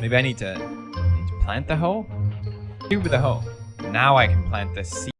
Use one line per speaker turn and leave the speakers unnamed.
Maybe I need to, need to plant the hole? Cube the hole. Now I can plant the seed.